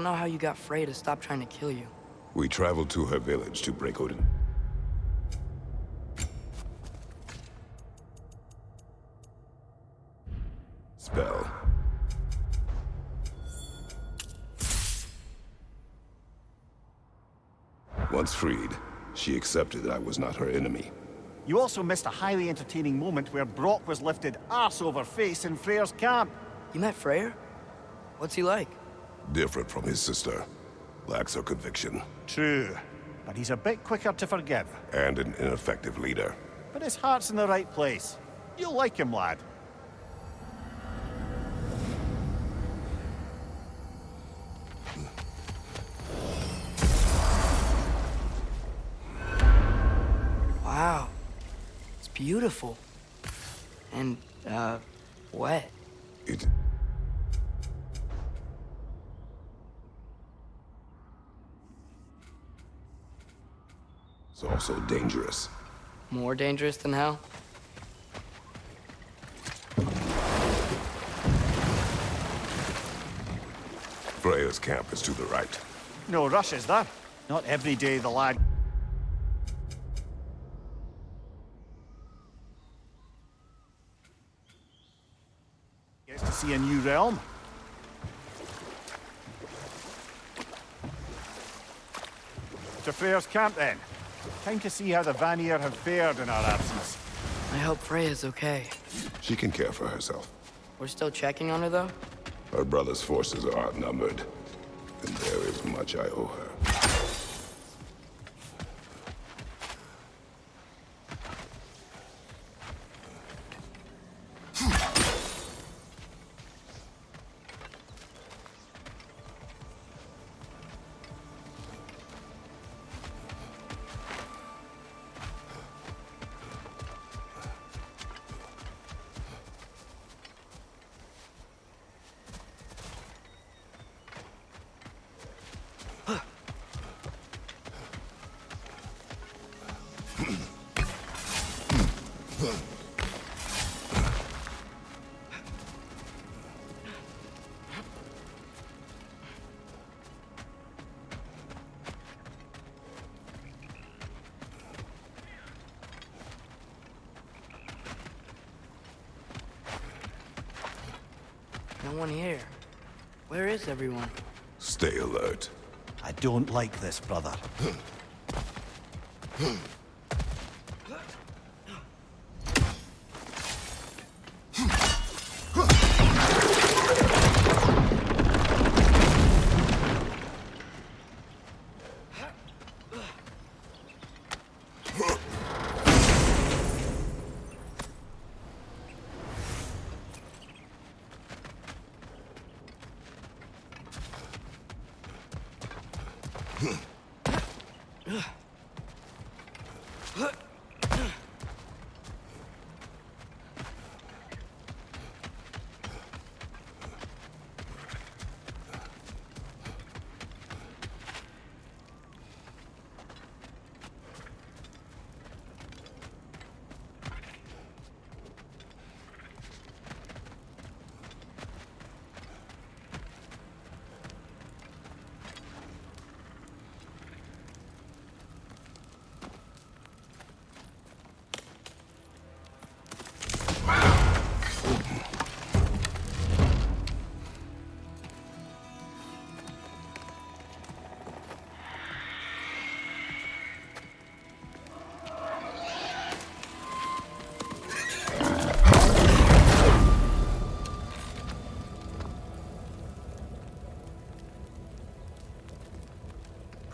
don't know how you got Freya to stop trying to kill you. We traveled to her village to break Odin. Spell. Once freed, she accepted that I was not her enemy. You also missed a highly entertaining moment where Brok was lifted ass over face in Freyr's camp. You met Freyr? What's he like? Different from his sister. Lacks her conviction. True. But he's a bit quicker to forgive. And an ineffective leader. But his heart's in the right place. You'll like him, lad. Wow. It's beautiful. And, uh, wet. It... It's also dangerous. More dangerous than hell? Freya's camp is to the right. No rush, is there? Not every day the lad... gets to see a new realm. To Freyr's camp, then. Time to see how the Vanir have fared in our absence. I hope Freya's okay. She can care for herself. We're still checking on her, though? Her brother's forces are outnumbered. And there is much I owe her. No here. Where is everyone? Stay alert. I don't like this, brother.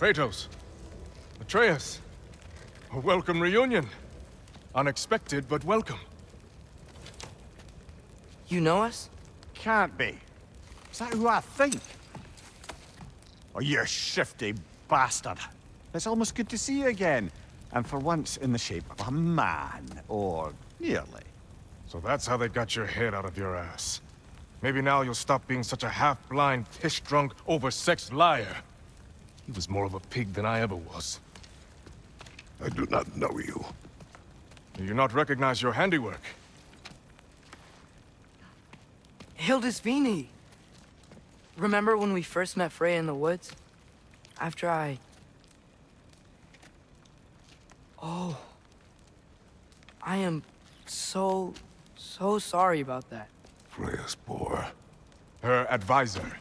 Kratos. Atreus. A welcome reunion. Unexpected, but welcome. You know us? Can't be. Is that who I think? Oh, you shifty bastard. It's almost good to see you again. And for once in the shape of a man, or nearly. So that's how they got your head out of your ass. Maybe now you'll stop being such a half-blind, piss-drunk, oversexed liar. He was more of a pig than I ever was. I do not know you. Do you not recognize your handiwork? Hildisvini! remember when we first met Freya in the woods? After I... Oh. I am so, so sorry about that. Freya's boar. Her advisor.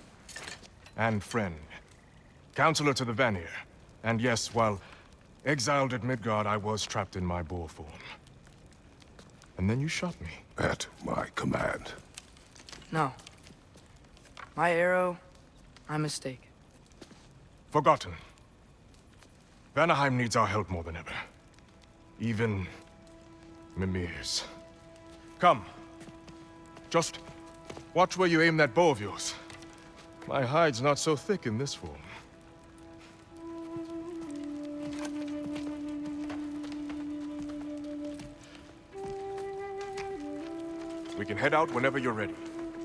And friend. Counselor to the Vanir. And yes, while exiled at Midgard, I was trapped in my boar form. And then you shot me. At my command. No. My arrow, my mistake. Forgotten. Vanaheim needs our help more than ever. Even... Mimir's. Come. Just watch where you aim that bow of yours. My hide's not so thick in this form. We can head out whenever you're ready.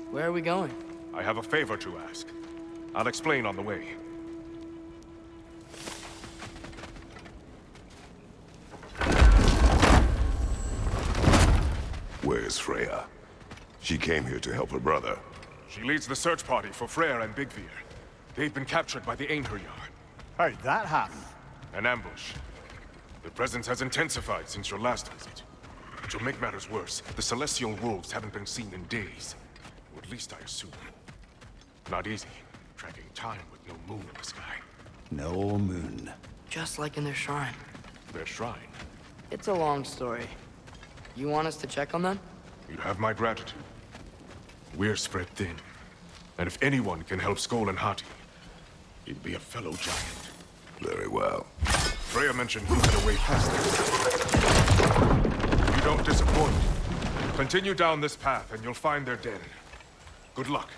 Where are we going? I have a favor to ask. I'll explain on the way. Where's Freya? She came here to help her brother. She leads the search party for Freyr and Byggvir. They've been captured by the Einherjar. How'd that happen? An ambush. The presence has intensified since your last visit. To make matters worse, the Celestial Wolves haven't been seen in days. Or at least I assume. Not easy, tracking time with no moon in the sky. No moon. Just like in their shrine. Their shrine. It's a long story. You want us to check on them? You have my gratitude. We're spread thin. And if anyone can help Skoll and Hati, it'd be a fellow giant. Very well. Freya mentioned you had a way past them. You don't disappoint. Continue down this path and you'll find their den. Good luck.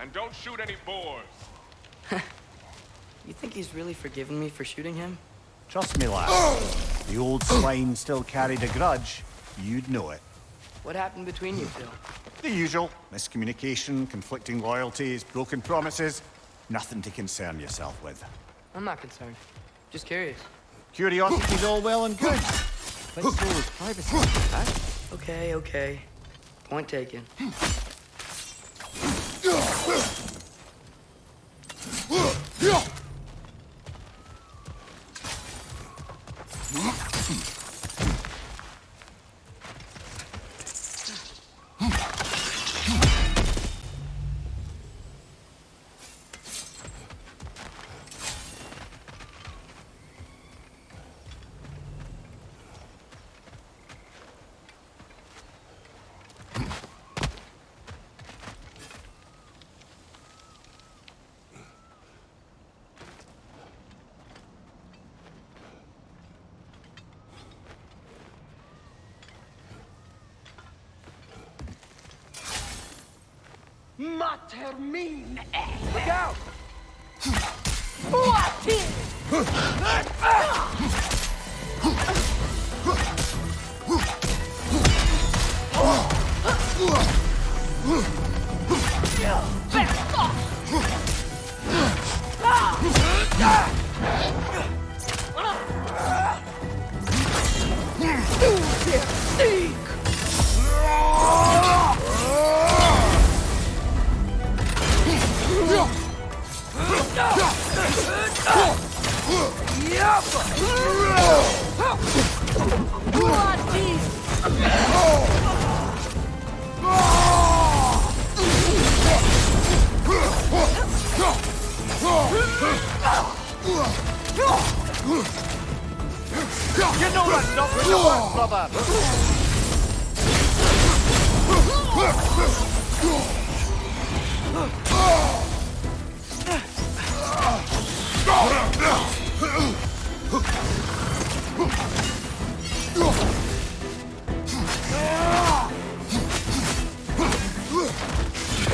And don't shoot any boars. You think he's really forgiven me for shooting him? Trust me, lad. the old swine still carried a grudge. You'd know it. What happened between you two? The usual. Miscommunication, conflicting loyalties, broken promises. Nothing to concern yourself with. I'm not concerned. Just curious. Curiosity's all well and good. But so is privacy. Huh? Okay, okay. Point taken. Mater mine! Look out! You know that's not what you want, brother!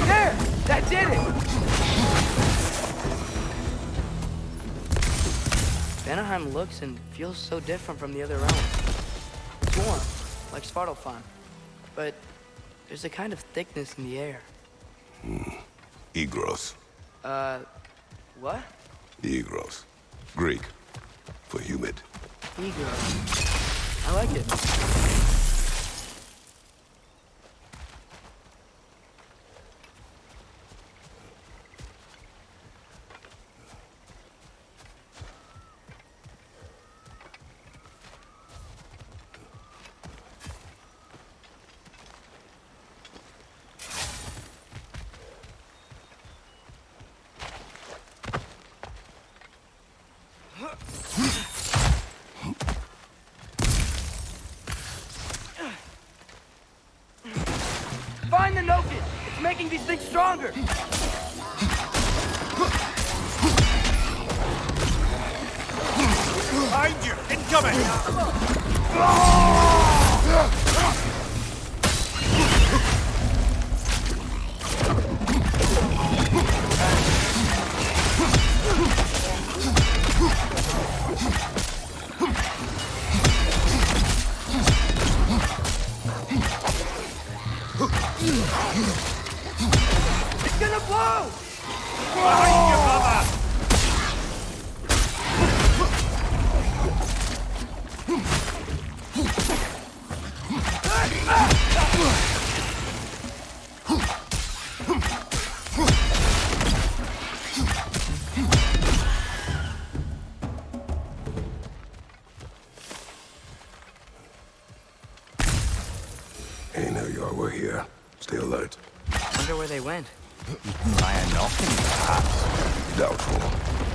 There! That did it! Vanaheim looks and feels so different from the other realms. It's warm, like Svartalfheim. But there's a kind of thickness in the air. Egros. Uh, what? Egros. Greek. For humid. Eager. I like it. Find the Nokin! It's making these things stronger! Behind you! Incoming! It's Ain't know y'all here. Stay alert. Wonder where they went. By a knocking, perhaps. Doubtful.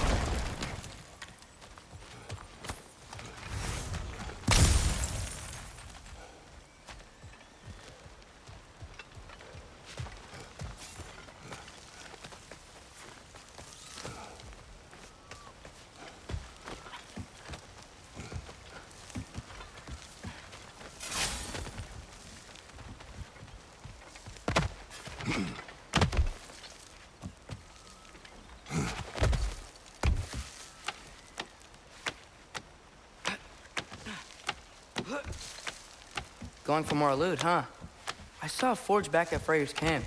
Going for more loot, huh? I saw a forge back at Freyr's camp.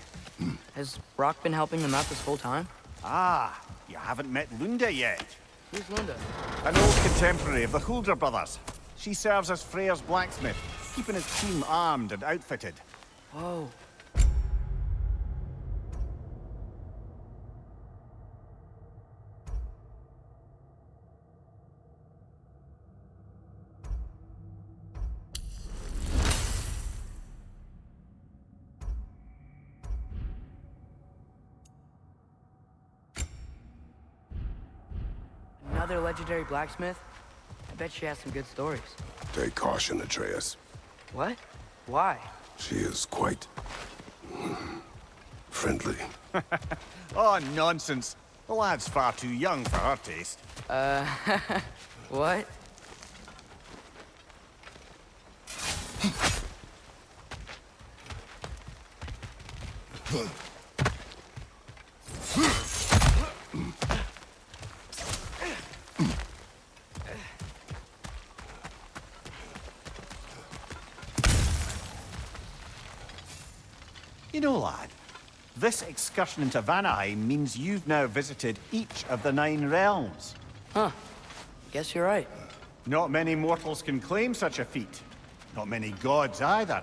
Has Brok been helping them out this whole time? Ah, you haven't met Lunda yet. Who's Lunda? An old contemporary of the Huldra brothers. She serves as Freyr's blacksmith, keeping his team armed and outfitted. Whoa. Another legendary blacksmith? I bet she has some good stories. Take caution, Atreus. What? Why? She is quite... friendly. Oh, nonsense. The lad's far too young for her taste. Uh, what? You know, lad, this excursion into Vanaheim means you've now visited each of the nine realms. Huh. Guess you're right. Not many mortals can claim such a feat. Not many gods either.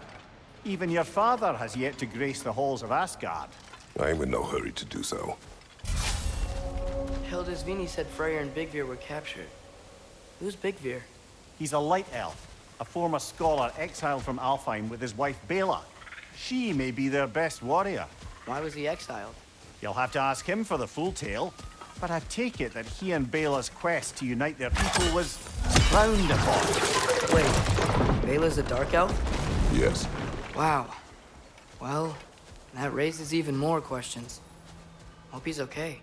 Even your father has yet to grace the halls of Asgard. I am in no hurry to do so. Hildisvini said Freyr and Byggvir were captured. Who's Byggvir? He's a light elf, a former scholar exiled from Alfheim with his wife Beyla. She may be their best warrior. Why was he exiled? You'll have to ask him for the full tale. But I take it that he and Beyla's quest to unite their people was frowned upon. Wait, Beyla's a dark elf? Yes. Wow. Well, that raises even more questions. Hope he's okay.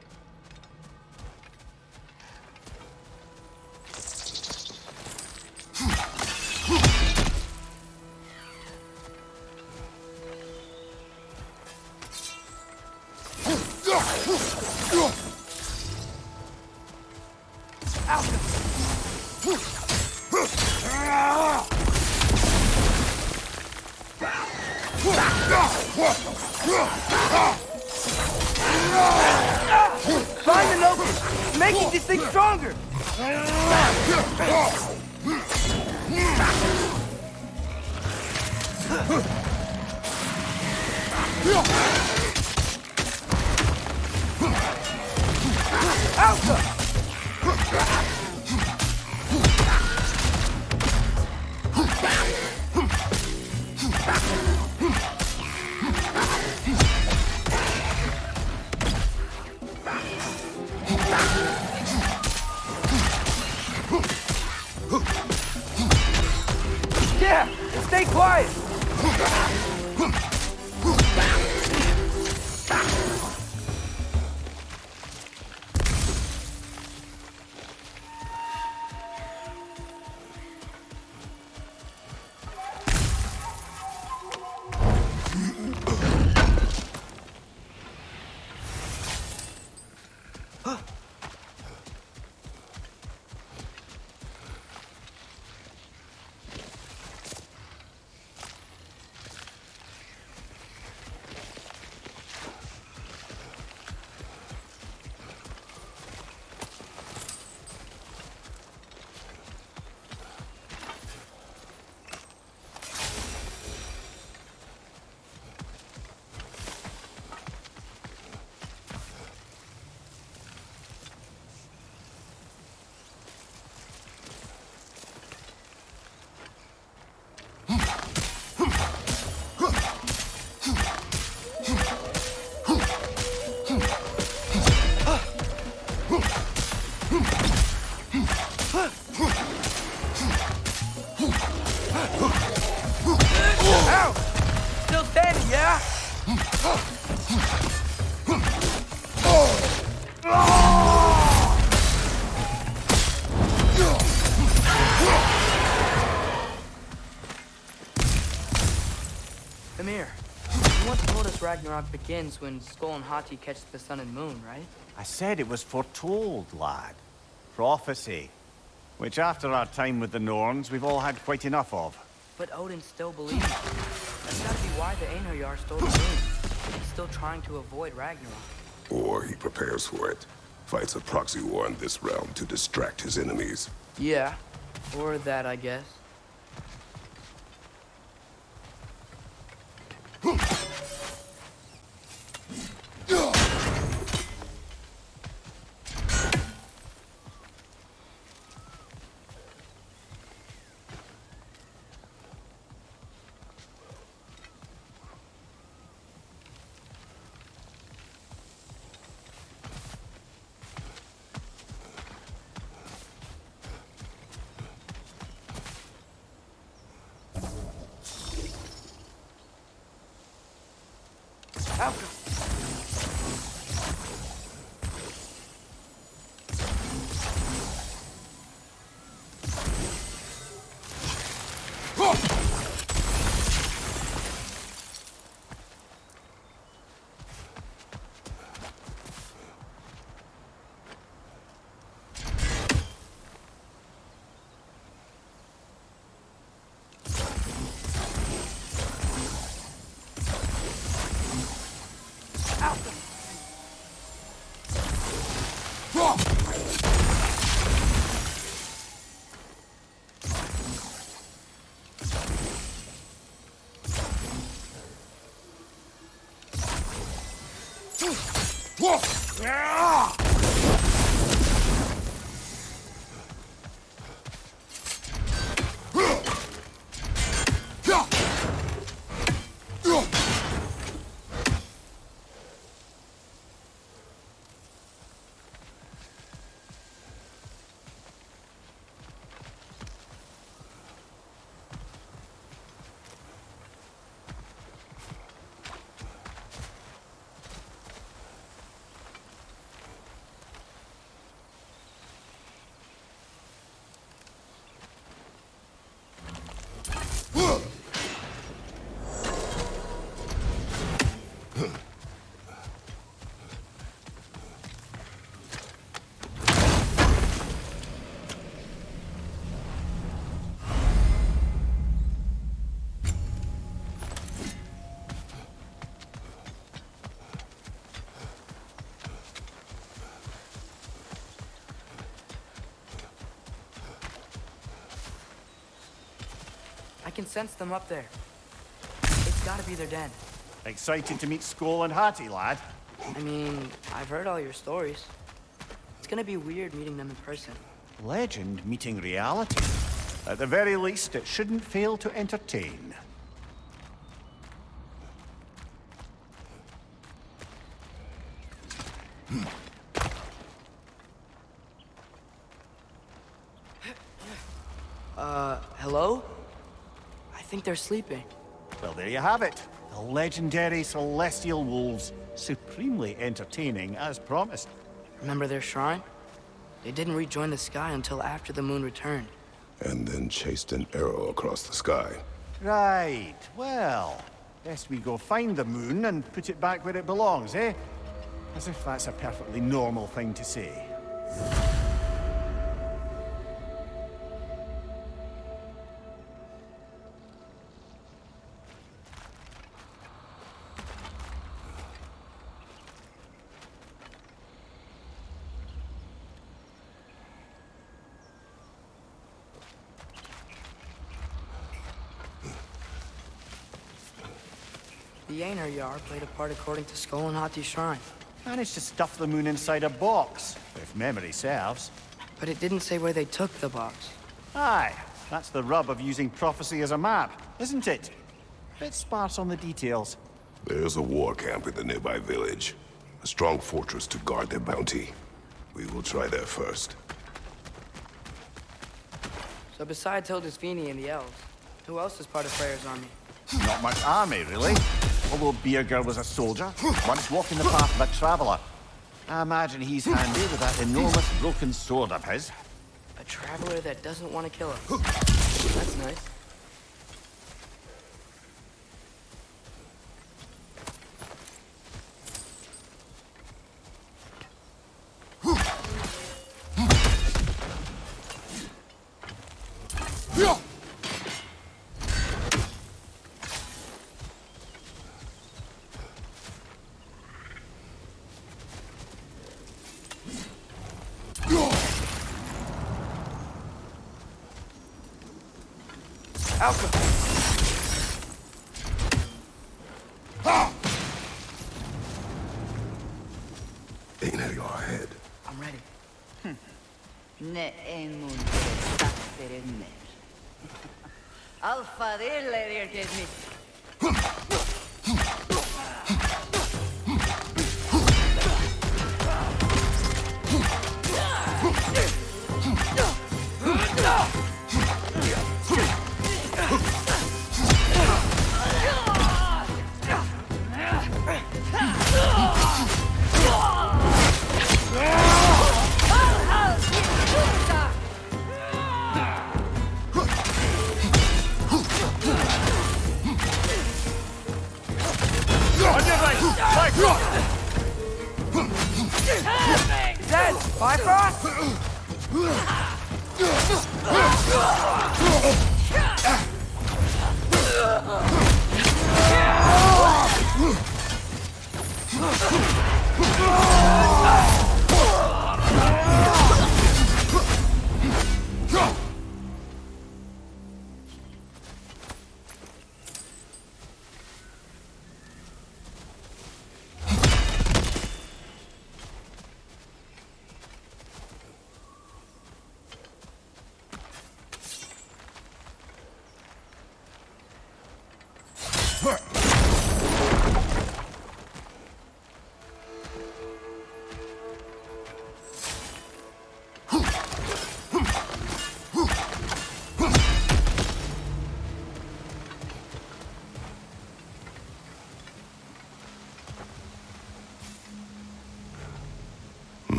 Ragnarok begins when Skoll and Hati catch the sun and moon, right? I said it was foretold, lad. Prophecy. Which after our time with the Norns, we've all had quite enough of. But Odin still believes. That's gotta be why the Einherjar stole the moon. He's still trying to avoid Ragnarok. Or he prepares for it. Fights a proxy war in this realm to distract his enemies. Yeah, or that, I guess. Ow! Sense them up there. It's gotta be their den. Excited to meet Skoll and Hati, lad? I mean, I've heard all your stories. It's gonna be weird meeting them in person. Legend meeting reality. At the very least, it shouldn't fail to entertain. Uh, hello? I think they're sleeping. Well, there you have it. The legendary Celestial Wolves. Supremely entertaining, as promised. Remember their shrine? They didn't rejoin the sky until after the moon returned. And then chased an arrow across the sky. Right, well, best we go find the moon and put it back where it belongs, eh? As if that's a perfectly normal thing to say. The Einherjar played a part according to Skoll and Hati's shrine. Managed to stuff the moon inside a box, if memory serves. But it didn't say where they took the box. Aye, that's the rub of using prophecy as a map, isn't it? Bit sparse on the details. There's a war camp in the nearby village. A strong fortress to guard their bounty. We will try there first. So besides Hildisvini and the elves, who else is part of Freyr's army? Not much army, really. Although Birgir was a soldier, once walking the path of a traveller. I imagine he's handy with that enormous broken sword of his. A traveler that doesn't want to kill us. That's nice. Alka! Einar, you're ahead. I'm ready. Hmm. Ne en mun taktere mer. Alfa dille dirtet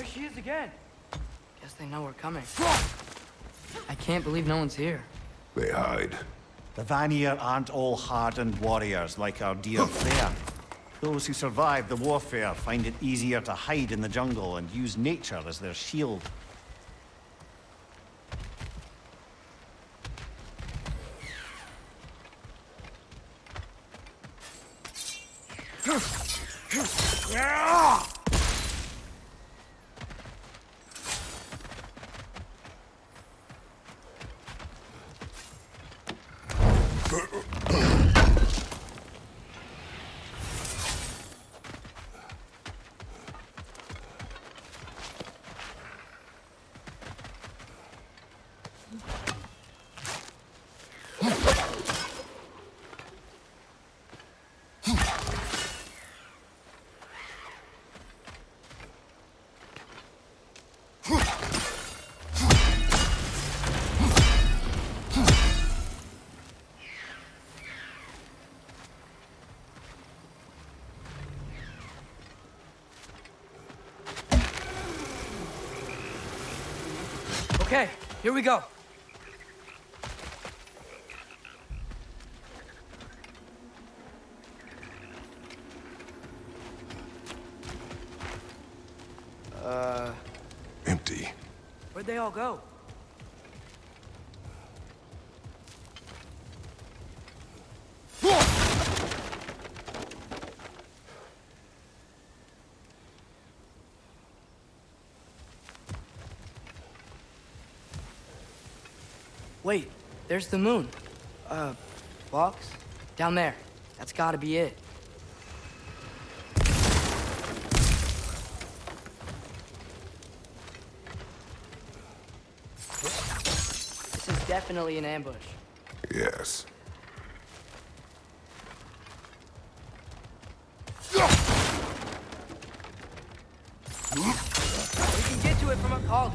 There she is again. Guess they know we're coming. I can't believe no one's here. They hide. The Vanir aren't all hardened warriors like our dear Freyr. Those who survive the warfare find it easier to hide in the jungle and use nature as their shield. Okay, here we go. Uh, Empty. where'd they all go? Wait, there's the moon. Uh, box? Down there. That's gotta be it. This is definitely an ambush. Yes. We can get to it from a call.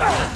Careful,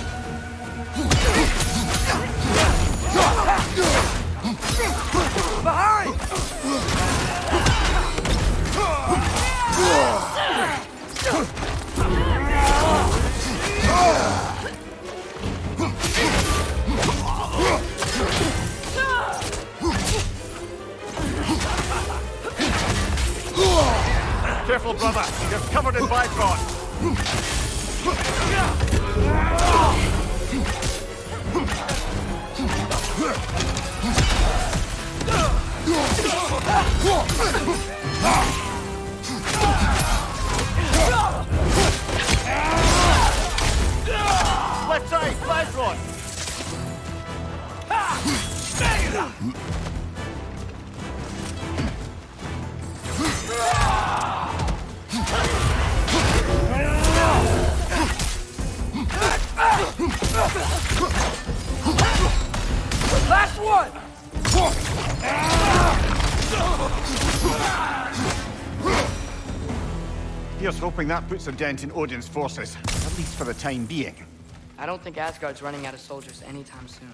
hoping that puts a dent in Odin's forces, at least for the time being. I don't think Asgard's running out of soldiers anytime soon.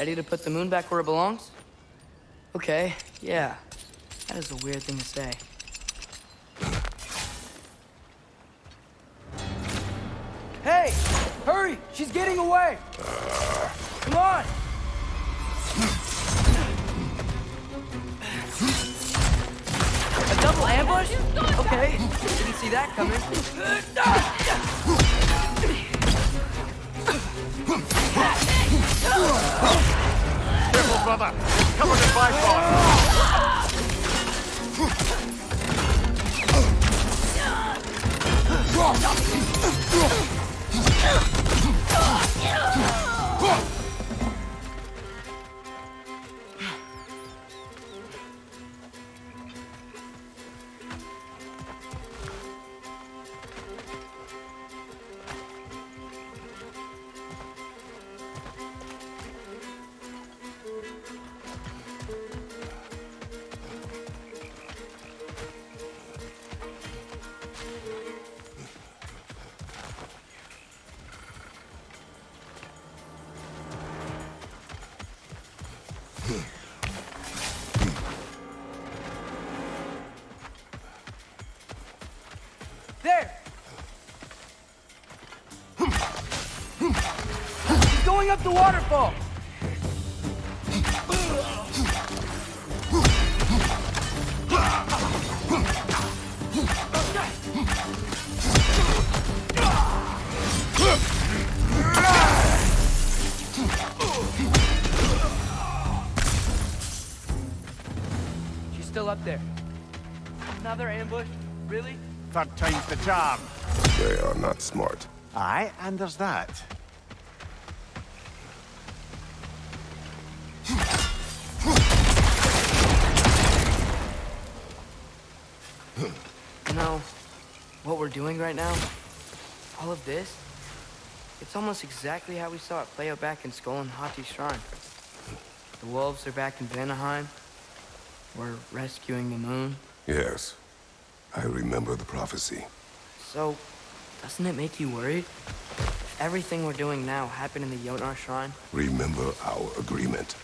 Ready to put the moon back where it belongs? Okay, yeah. That is a weird thing to say. Hey! Hurry! She's getting away! Come on! A double ambush? Okay, didn't see that coming. Careful, brother! Covered in bipod! There! Up the waterfall! She's still up there. Another ambush? Really? Third time's the charm. You know, what we're doing right now, all of this, it's almost exactly how we saw it play out back in Skoll and Hati's shrine. The wolves are back in Vanaheim. We're rescuing the moon. Yes. I remember the prophecy. So, doesn't it make you worried? Everything we're doing now happened in the Jotnar shrine, Remember our agreement.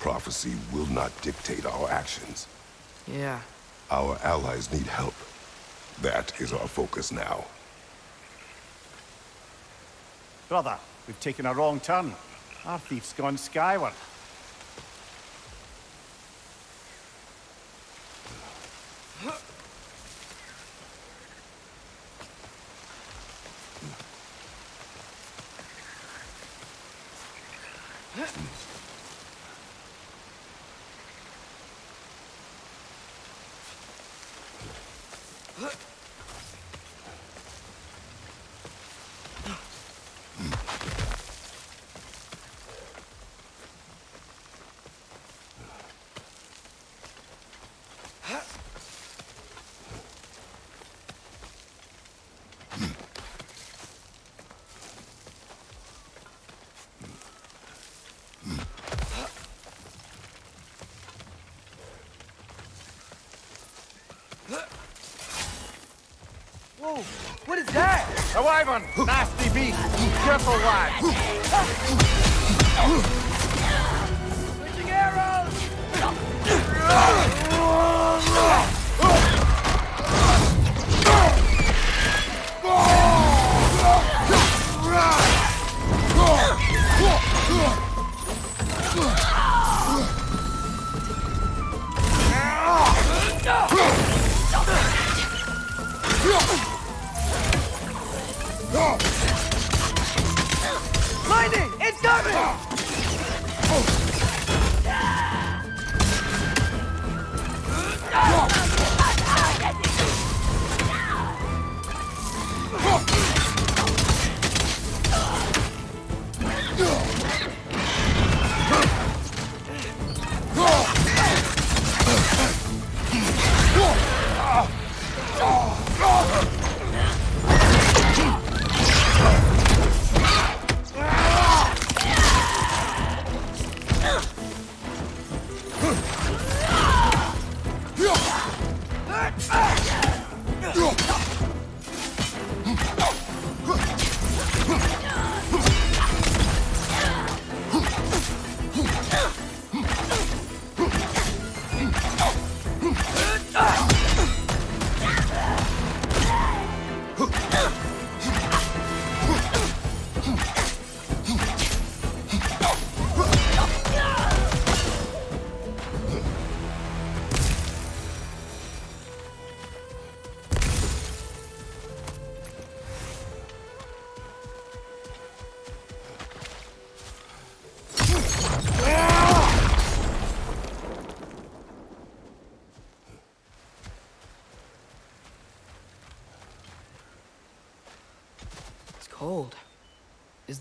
Prophecy will not dictate our actions. yeah, Our allies need help. That is our focus now. Brother, we've taken a wrong turn. Our thief's gone skyward. Whoa, what is A wyvern! Nasty beast! Careful, lad! Switching arrows! Ah!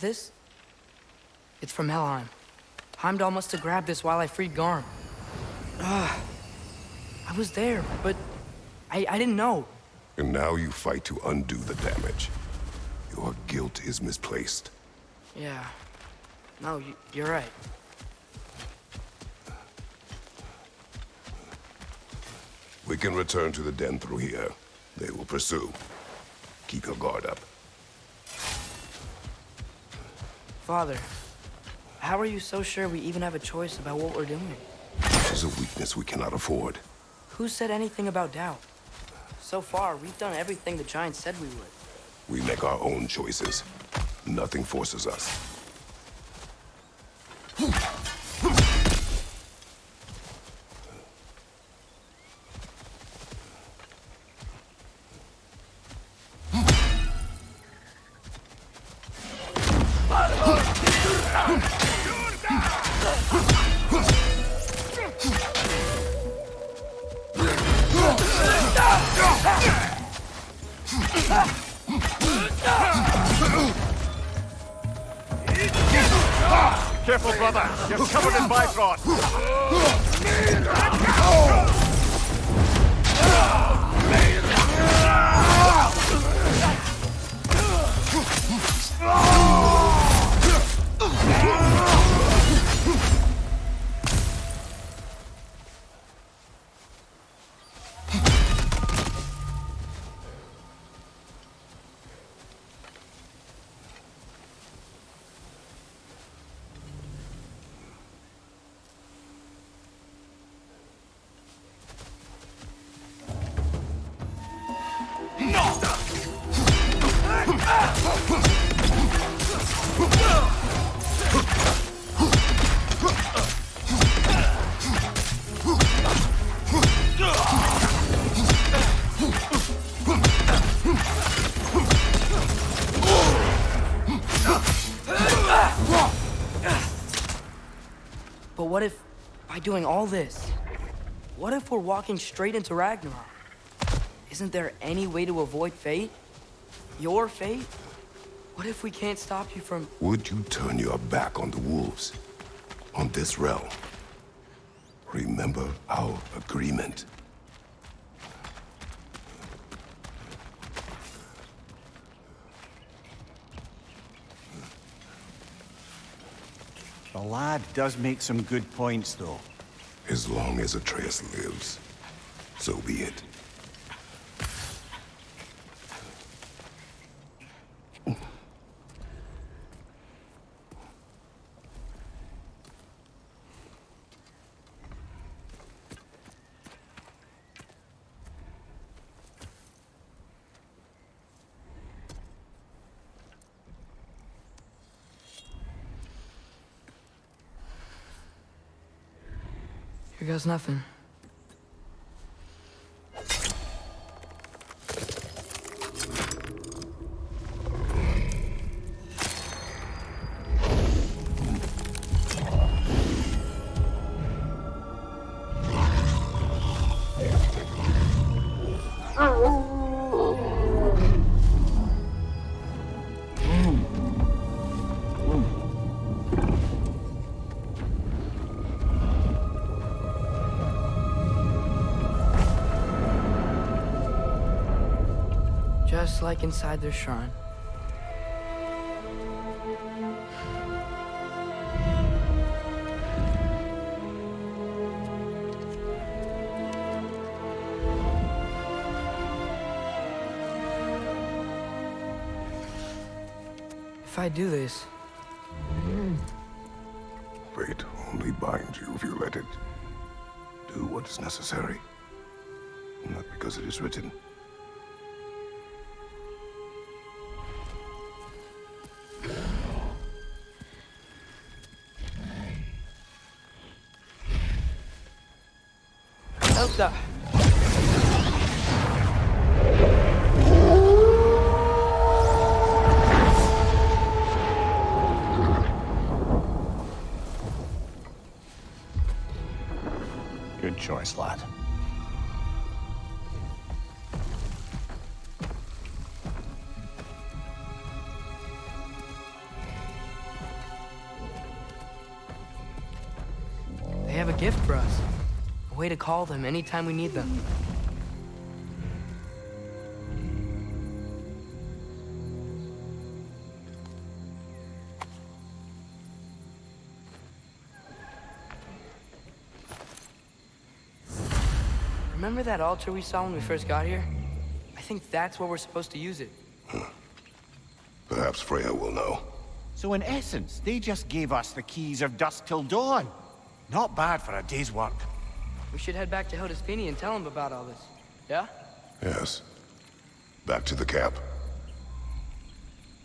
This? It's from Helheim. Heimdall must have grabbed this while I freed Garm. Ah, I was there, but I, I didn't know. And now you fight to undo the damage. Your guilt is misplaced. Yeah. No, you, you're right. We can return to the den through here. They will pursue. Keep your guard up. Father, how are you so sure we even have a choice about what we're doing? This is a weakness we cannot afford. Who said anything about doubt? So far, we've done everything the Giants said we would. We make our own choices. Nothing forces us. Doing all this, what if we're walking straight into Ragnarok? Isn't there any way to avoid fate? Your fate? What if we can't stop you from... Would you turn your back on the wolves? On this realm? Remember our agreement. The lad does make some good points, though. As long as Atreus lives, so be it. Here goes nothing. Like inside their shrine. If I do this, Fate only binds you if you let it. Do what is necessary. Not because it is written. Elsa! Uh, Good choice, lad. Way to call them anytime we need them. Remember that altar we saw when we first got here? I think that's where we're supposed to use it. Perhaps Freya will know. So in essence, they just gave us the keys of dusk till dawn. Not bad for a day's work. We should head back to Hildisvini and tell him about all this. Yeah? Yes. Back to the camp.